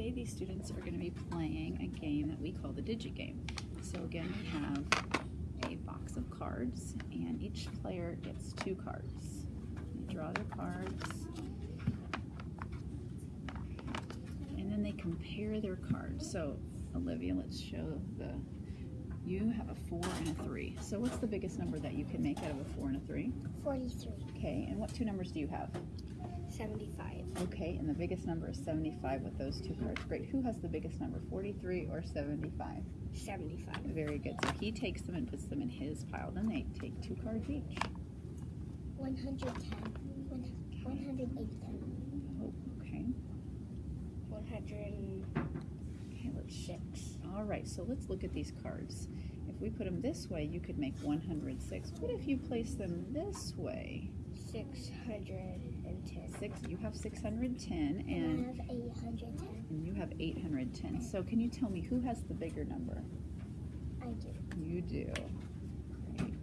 today these students are going to be playing a game that we call the Digit Game. So again, we have a box of cards, and each player gets two cards. They draw their cards, and then they compare their cards. So Olivia, let's show the. You have a four and a three. So what's the biggest number that you can make out of a four and a three? 43. Okay, and what two numbers do you have? 75. Okay, and the biggest number is 75 with those two cards. Great. Who has the biggest number, 43 or 75? 75. Very good. So he takes them and puts them in his pile. Then they take two cards each. 110. One- 180. Oh, okay. 106. Okay, let's All right, so let's look at these cards. If we put them this way, you could make 106. What if you place them this way? 610. Six. You have 610 And I have 810. and you have 810. So can you tell me who has the bigger number? I do. You do. Great.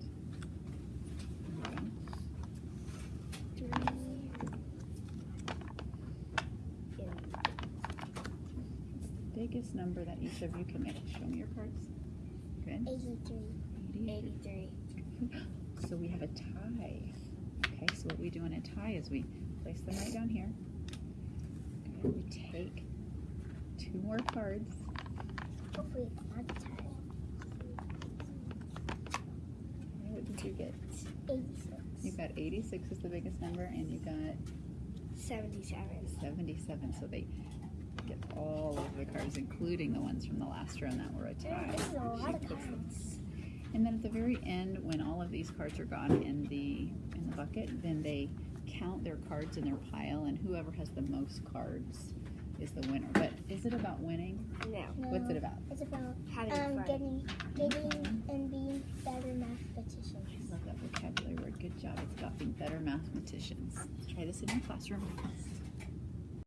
Okay. Three. biggest number that each of you can make. Show me your cards. Good. 83. 80. 83. So we have a tie. Okay, so what we do in a tie is we place them right down here. We take two more cards. Hopefully it's not a tie. Okay, What did you get? 86. You got 86 is the biggest number, and you got 77. 77. So they get all of the cards, including the ones from the last round that were a tie. This is a lot She of cards. And then at the very end, when all of these cards are gone in the in the bucket, then they count their cards in their pile, and whoever has the most cards is the winner. But is it about winning? No. What's it about? It's about Uh, um, Mm-hmm. getting, getting and being better mathematicians. I love that vocabulary word. Good job. It's about being better mathematicians. Try this in your classroom.